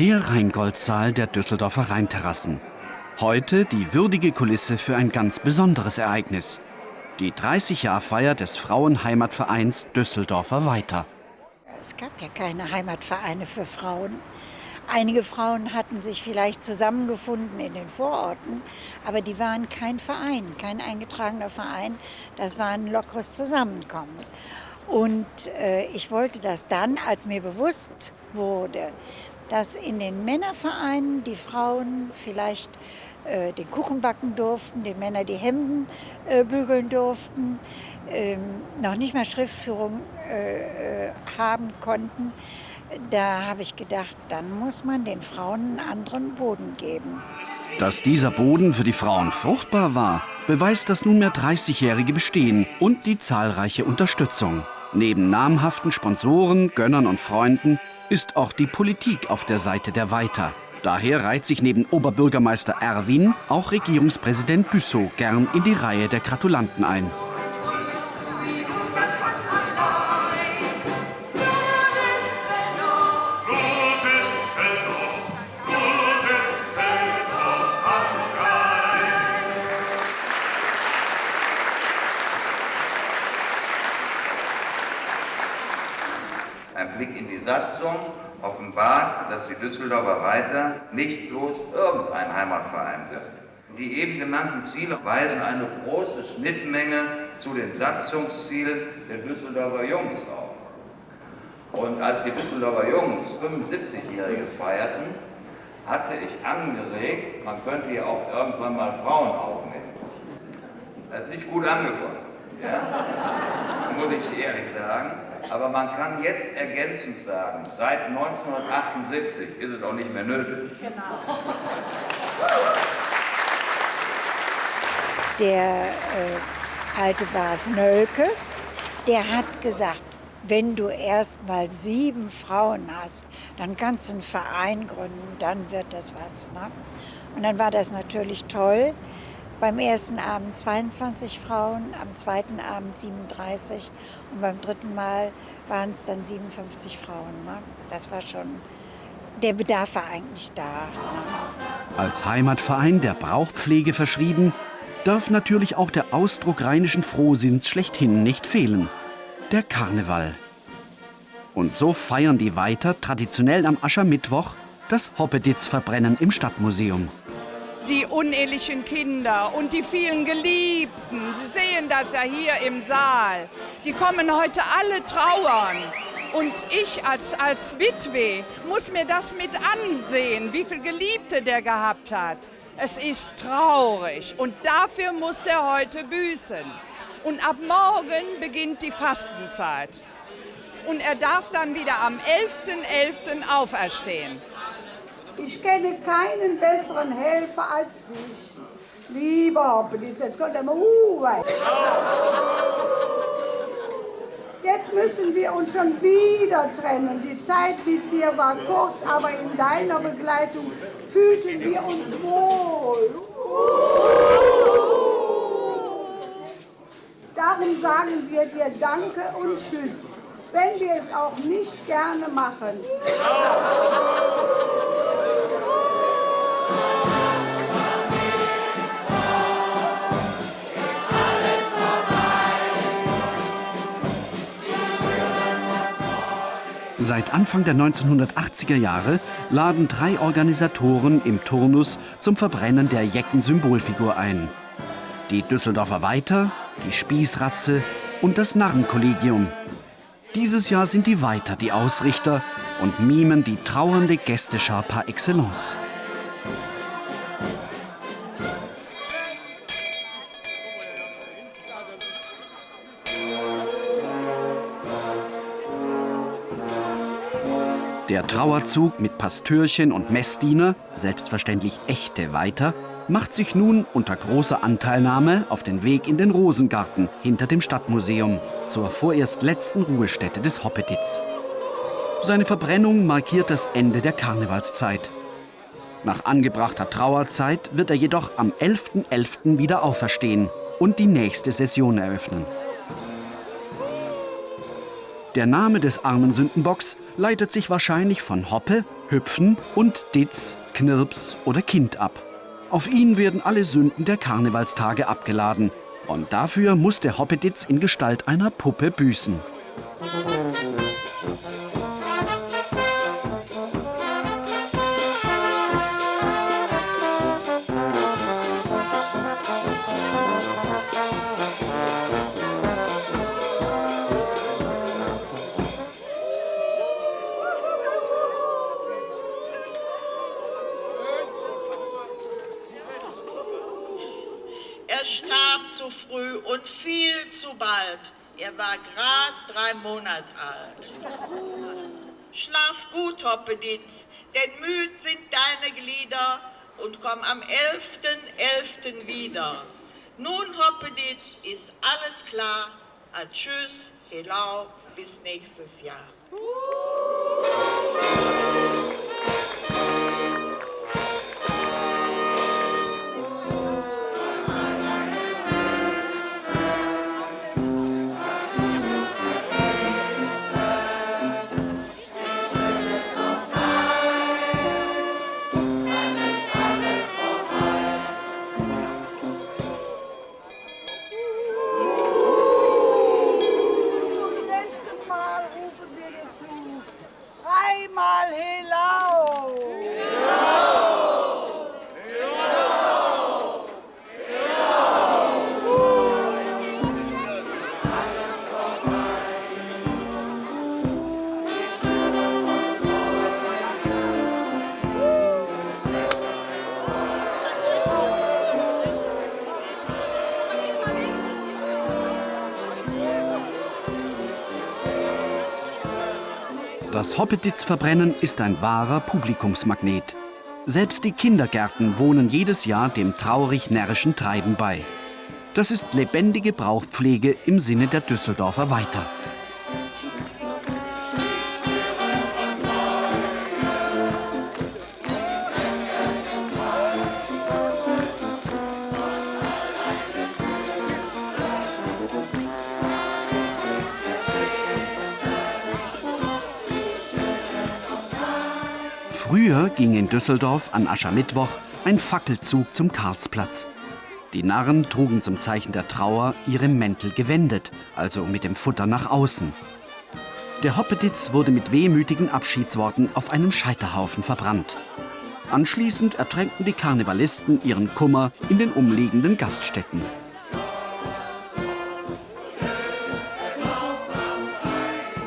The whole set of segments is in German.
Der Rheingoldsaal der Düsseldorfer Rheinterrassen. Heute die würdige Kulisse für ein ganz besonderes Ereignis. Die 30-Jahr-Feier des Frauenheimatvereins Düsseldorfer Weiter. Es gab ja keine Heimatvereine für Frauen. Einige Frauen hatten sich vielleicht zusammengefunden in den Vororten, aber die waren kein Verein, kein eingetragener Verein. Das war ein lockeres Zusammenkommen. Und äh, ich wollte das dann, als mir bewusst wurde, dass in den Männervereinen die Frauen vielleicht äh, den Kuchen backen durften, die Männer die Hemden äh, bügeln durften, ähm, noch nicht mal Schriftführung äh, äh, haben konnten. Da habe ich gedacht, dann muss man den Frauen einen anderen Boden geben. Dass dieser Boden für die Frauen fruchtbar war, beweist das nunmehr 30-jährige Bestehen und die zahlreiche Unterstützung. Neben namhaften Sponsoren, Gönnern und Freunden ist auch die Politik auf der Seite der Weiter. Daher reiht sich neben Oberbürgermeister Erwin auch Regierungspräsident Büssow gern in die Reihe der Gratulanten ein. Heimatverein sind. Die eben genannten Ziele weisen eine große Schnittmenge zu den Satzungszielen der Düsseldorfer Jungs auf. Und als die Düsseldorfer Jungs 75-Jähriges feierten, hatte ich angeregt, man könnte hier auch irgendwann mal Frauen aufnehmen. Das ist nicht gut angekommen, ja? muss ich ehrlich sagen. Aber man kann jetzt ergänzend sagen, seit 1978 ist es auch nicht mehr nötig. Genau. Der äh, alte Bas Nölke, der hat gesagt, wenn du erst mal sieben Frauen hast, dann kannst du einen Verein gründen, dann wird das was. Ne? Und dann war das natürlich toll. Beim ersten Abend 22 Frauen, am zweiten Abend 37 und beim dritten Mal waren es dann 57 Frauen. Ne? Das war schon, der Bedarf war eigentlich da. Als Heimatverein der Brauchpflege verschrieben, darf natürlich auch der Ausdruck rheinischen Frohsinns schlechthin nicht fehlen. Der Karneval. Und so feiern die weiter traditionell am Aschermittwoch das Hoppeditz-Verbrennen im Stadtmuseum die unehelichen Kinder und die vielen Geliebten. Sie sehen das ja hier im Saal. Die kommen heute alle trauern. Und ich als, als Witwe muss mir das mit ansehen, wie viele Geliebte der gehabt hat. Es ist traurig und dafür muss der heute büßen. Und ab morgen beginnt die Fastenzeit. Und er darf dann wieder am 11.11. .11. auferstehen. Ich kenne keinen besseren Helfer als dich. Lieber Hoppelitz, jetzt kommt er mal uh. Jetzt müssen wir uns schon wieder trennen. Die Zeit mit dir war kurz, aber in deiner Begleitung fühlten wir uns wohl. Darum sagen wir dir Danke und Tschüss, wenn wir es auch nicht gerne machen. Seit Anfang der 1980er Jahre laden drei Organisatoren im Turnus zum Verbrennen der Jecken-Symbolfigur ein. Die Düsseldorfer Weiter, die Spießratze und das Narrenkollegium. Dieses Jahr sind die Weiter die Ausrichter und mimen die trauernde Gästeschar par excellence. Der Trauerzug mit Pastürchen und Messdiener, selbstverständlich echte Weiter, macht sich nun unter großer Anteilnahme auf den Weg in den Rosengarten hinter dem Stadtmuseum zur vorerst letzten Ruhestätte des Hoppeditz. Seine Verbrennung markiert das Ende der Karnevalszeit. Nach angebrachter Trauerzeit wird er jedoch am 11.11. .11. wieder auferstehen und die nächste Session eröffnen. Der Name des armen Sündenbocks leitet sich wahrscheinlich von Hoppe, Hüpfen und Ditz, Knirps oder Kind ab. Auf ihn werden alle Sünden der Karnevalstage abgeladen. Und dafür muss der Hoppeditz in Gestalt einer Puppe büßen. Schlaf gut, Hoppeditz, denn müd sind deine Glieder und komm am 11.11. .11. wieder. Nun, Hoppeditz, ist alles klar. Tschüss, Helau, bis nächstes Jahr. Das Hoppeditz-Verbrennen ist ein wahrer Publikumsmagnet. Selbst die Kindergärten wohnen jedes Jahr dem traurig-närrischen Treiben bei. Das ist lebendige Brauchpflege im Sinne der Düsseldorfer Weiter. Düsseldorf an Aschermittwoch ein Fackelzug zum Karlsplatz. Die Narren trugen zum Zeichen der Trauer ihre Mäntel gewendet, also mit dem Futter nach außen. Der Hoppeditz wurde mit wehmütigen Abschiedsworten auf einem Scheiterhaufen verbrannt. Anschließend ertränkten die Karnevalisten ihren Kummer in den umliegenden Gaststätten.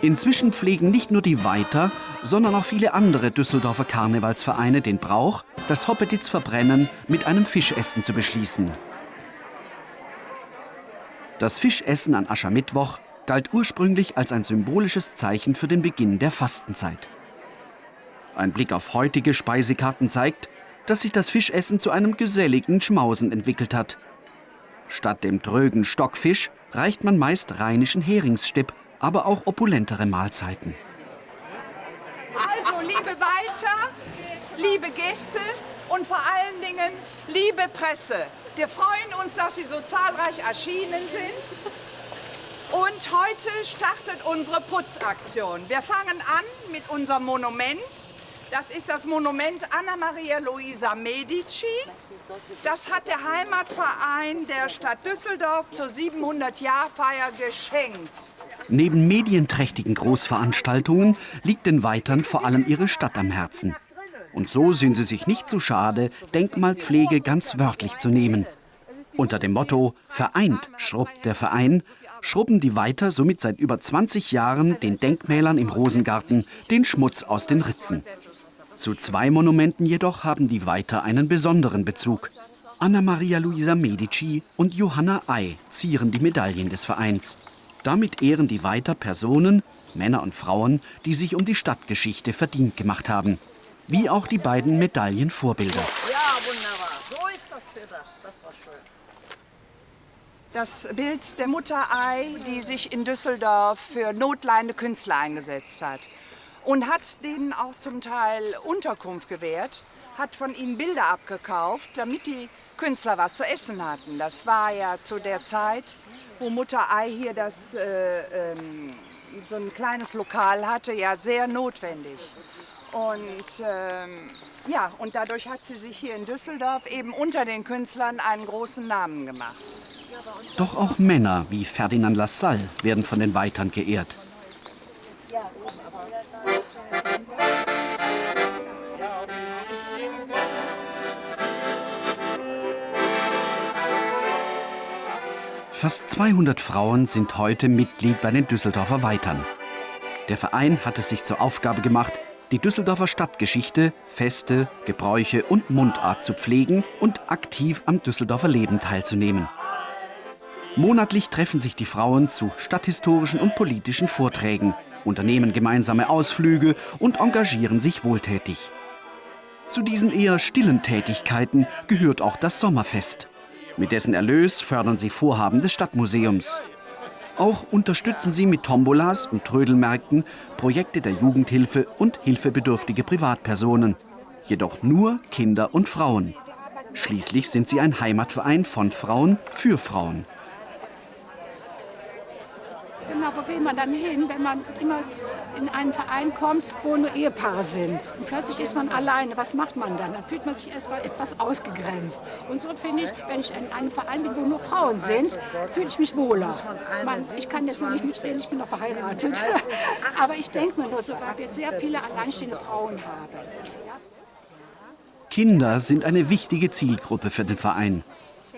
Inzwischen pflegen nicht nur die Weiter, sondern auch viele andere Düsseldorfer Karnevalsvereine den Brauch, das Hoppeditz-Verbrennen mit einem Fischessen zu beschließen. Das Fischessen an Aschermittwoch galt ursprünglich als ein symbolisches Zeichen für den Beginn der Fastenzeit. Ein Blick auf heutige Speisekarten zeigt, dass sich das Fischessen zu einem geselligen Schmausen entwickelt hat. Statt dem trögen Stockfisch reicht man meist rheinischen Heringsstipp, aber auch opulentere Mahlzeiten. Weiter, liebe Gäste und vor allen Dingen liebe Presse. Wir freuen uns, dass Sie so zahlreich erschienen sind. Und heute startet unsere Putzaktion. Wir fangen an mit unserem Monument. Das ist das Monument Anna Maria Luisa Medici. Das hat der Heimatverein der Stadt Düsseldorf zur 700-Jahr-Feier geschenkt. Neben medienträchtigen Großveranstaltungen liegt den Weitern vor allem ihre Stadt am Herzen. Und so sind sie sich nicht zu schade, Denkmalpflege ganz wörtlich zu nehmen. Unter dem Motto Vereint schrubbt der Verein schrubben die Weiter somit seit über 20 Jahren den Denkmälern im Rosengarten den Schmutz aus den Ritzen. Zu zwei Monumenten jedoch haben die Weiter einen besonderen Bezug. Anna Maria Luisa Medici und Johanna Ei zieren die Medaillen des Vereins. Damit ehren die Weiter Personen, Männer und Frauen, die sich um die Stadtgeschichte verdient gemacht haben. Wie auch die beiden Medaillenvorbilder. Ja, wunderbar. So ist das gedacht. Das war schön. Das Bild der Mutter Ei, die sich in Düsseldorf für notleidende Künstler eingesetzt hat. Und hat denen auch zum Teil Unterkunft gewährt, hat von ihnen Bilder abgekauft, damit die Künstler was zu essen hatten. Das war ja zu der Zeit, wo Mutter Ei hier das, äh, ähm, so ein kleines Lokal hatte, ja sehr notwendig. Und ähm, ja, und dadurch hat sie sich hier in Düsseldorf eben unter den Künstlern einen großen Namen gemacht. Doch auch Männer wie Ferdinand Lassalle werden von den Weitern geehrt. Fast 200 Frauen sind heute Mitglied bei den Düsseldorfer Weitern. Der Verein hat es sich zur Aufgabe gemacht, die Düsseldorfer Stadtgeschichte, Feste, Gebräuche und Mundart zu pflegen und aktiv am Düsseldorfer Leben teilzunehmen. Monatlich treffen sich die Frauen zu stadthistorischen und politischen Vorträgen, unternehmen gemeinsame Ausflüge und engagieren sich wohltätig. Zu diesen eher stillen Tätigkeiten gehört auch das Sommerfest. Mit dessen Erlös fördern sie Vorhaben des Stadtmuseums. Auch unterstützen sie mit Tombolas und Trödelmärkten Projekte der Jugendhilfe und hilfebedürftige Privatpersonen. Jedoch nur Kinder und Frauen. Schließlich sind sie ein Heimatverein von Frauen für Frauen. Genau, wo will man dann hin, wenn man immer in einen Verein kommt, wo nur Ehepaare sind? Und plötzlich ist man alleine. Was macht man dann? Dann fühlt man sich erstmal etwas ausgegrenzt. Und so finde ich, wenn ich in einem Verein bin, wo nur Frauen sind, fühle ich mich wohler. Man, ich kann jetzt noch nicht mitreden, ich bin noch verheiratet. Aber ich denke mir nur so, weil wir sehr viele alleinstehende Frauen haben. Kinder sind eine wichtige Zielgruppe für den Verein.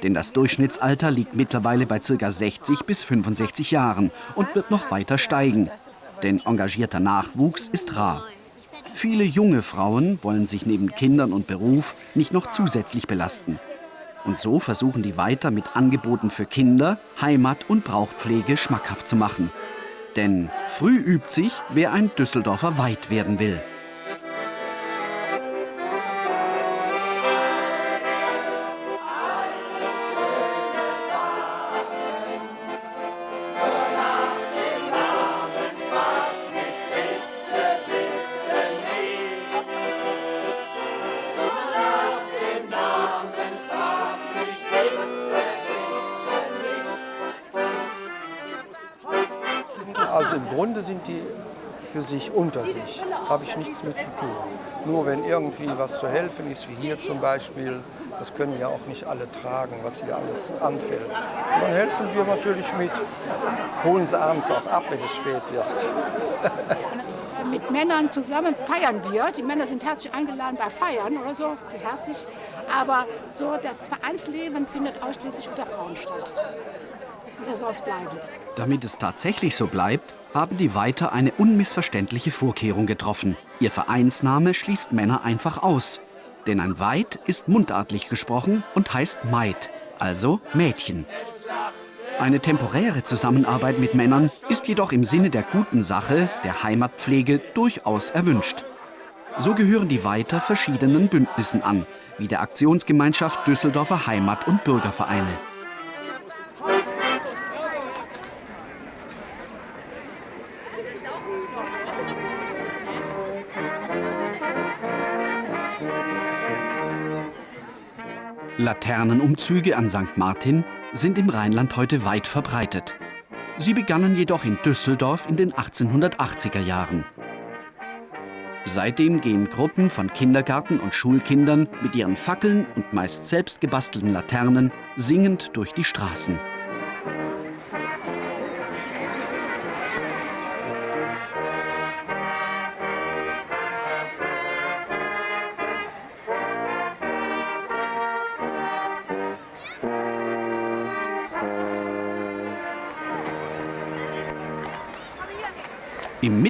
Denn das Durchschnittsalter liegt mittlerweile bei ca. 60 bis 65 Jahren und wird noch weiter steigen. Denn engagierter Nachwuchs ist rar. Viele junge Frauen wollen sich neben Kindern und Beruf nicht noch zusätzlich belasten. Und so versuchen die weiter mit Angeboten für Kinder, Heimat und Brauchpflege schmackhaft zu machen. Denn früh übt sich, wer ein Düsseldorfer Weit werden will. Grunde sind die für sich unter sich, habe ich nichts mit zu tun. Nur wenn irgendwie was zu helfen ist, wie hier zum Beispiel, das können ja auch nicht alle tragen, was hier alles anfällt. Und dann helfen wir natürlich mit, holen sie abends auch ab, wenn es spät wird. Mit Männern zusammen feiern wir. Die Männer sind herzlich eingeladen bei Feiern oder so, herzlich. Aber so das Vereinsleben findet ausschließlich unter Frauen statt. So soll es bleiben. Damit es tatsächlich so bleibt, haben die Weiter eine unmissverständliche Vorkehrung getroffen. Ihr Vereinsname schließt Männer einfach aus. Denn ein Weit ist mundartlich gesprochen und heißt Maid, also Mädchen. Eine temporäre Zusammenarbeit mit Männern ist jedoch im Sinne der guten Sache, der Heimatpflege, durchaus erwünscht. So gehören die Weiter verschiedenen Bündnissen an, wie der Aktionsgemeinschaft Düsseldorfer Heimat- und Bürgervereine. Laternenumzüge an St. Martin sind im Rheinland heute weit verbreitet. Sie begannen jedoch in Düsseldorf in den 1880er Jahren. Seitdem gehen Gruppen von Kindergarten- und Schulkindern mit ihren Fackeln und meist selbst gebastelten Laternen singend durch die Straßen.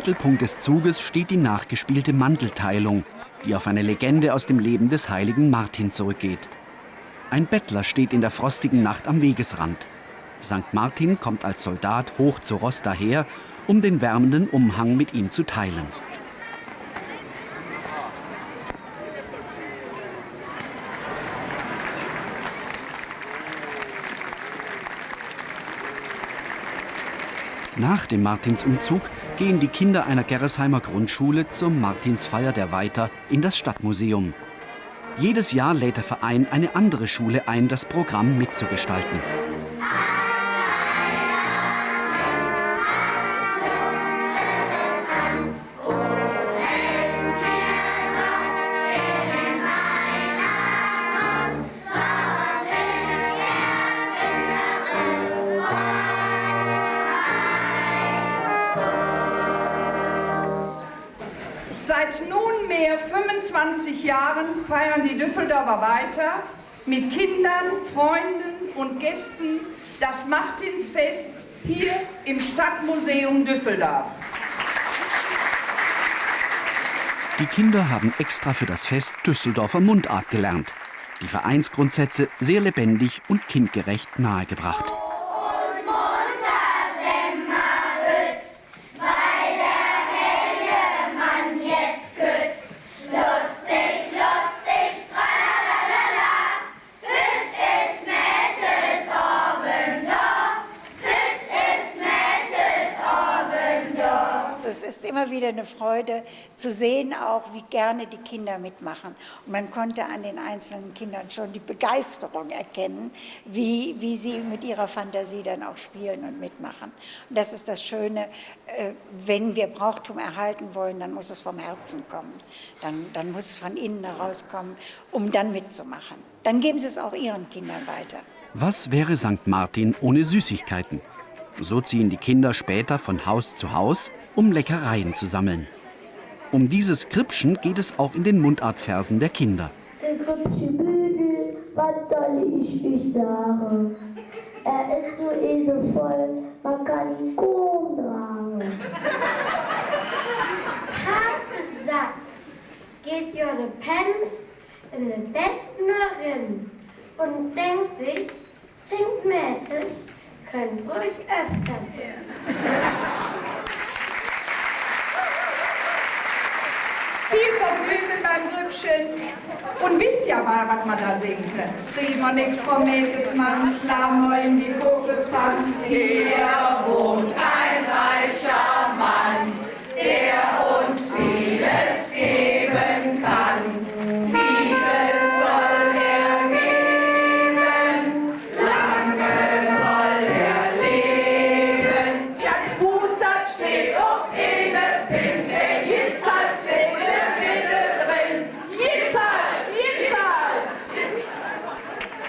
Mittelpunkt des Zuges steht die nachgespielte Mantelteilung, die auf eine Legende aus dem Leben des heiligen Martin zurückgeht. Ein Bettler steht in der frostigen Nacht am Wegesrand. St. Martin kommt als Soldat hoch zu Ross daher, um den wärmenden Umhang mit ihm zu teilen. Nach dem Martinsumzug gehen die Kinder einer Gerresheimer Grundschule zur Martinsfeier der Weiter in das Stadtmuseum. Jedes Jahr lädt der Verein eine andere Schule ein, das Programm mitzugestalten. Seit nunmehr 25 Jahren feiern die Düsseldorfer weiter mit Kindern, Freunden und Gästen das Martinsfest hier im Stadtmuseum Düsseldorf. Die Kinder haben extra für das Fest Düsseldorfer Mundart gelernt. Die Vereinsgrundsätze sehr lebendig und kindgerecht nahegebracht. Immer wieder eine Freude zu sehen, auch wie gerne die Kinder mitmachen. Und man konnte an den einzelnen Kindern schon die Begeisterung erkennen, wie, wie sie mit ihrer Fantasie dann auch spielen und mitmachen. Und das ist das Schöne, äh, wenn wir Brauchtum erhalten wollen, dann muss es vom Herzen kommen. Dann, dann muss es von innen herauskommen, um dann mitzumachen. Dann geben sie es auch ihren Kindern weiter. Was wäre St. Martin ohne Süßigkeiten? So ziehen die Kinder später von Haus zu Haus, um Leckereien zu sammeln. Um dieses Kripschen geht es auch in den Mundartversen der Kinder. Der Büdel, was soll ich euch sagen? Er ist so eselvoll, man kann ihn kaum tragen. Harte Satz geht Jörde Pens in den Bett rein und denkt sich, St. Mädels können ruhig öfter sein. Viel Vergnügen beim Grübchen. Und wisst ja mal, was man da singen kann. Wir nix vom Mädelsmann, schlagen wir in die Kokospfanne. Hier wohnt ein reicher Mann, der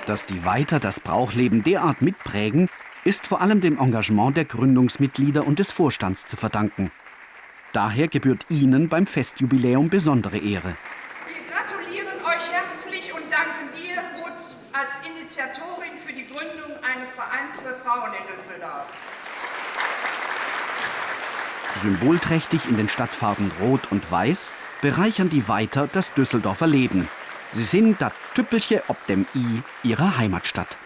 Dass die Weiter das Brauchleben derart mitprägen, ist vor allem dem Engagement der Gründungsmitglieder und des Vorstands zu verdanken. Daher gebührt ihnen beim Festjubiläum besondere Ehre. Wir gratulieren euch herzlich und danken dir, Ruth, als Initiatorin für die Gründung eines Vereins für Frauen in Düsseldorf. Symbolträchtig in den Stadtfarben Rot und Weiß bereichern die Weiter das Düsseldorfer Leben. Sie sind das Tüppelche ob dem I ihrer Heimatstadt.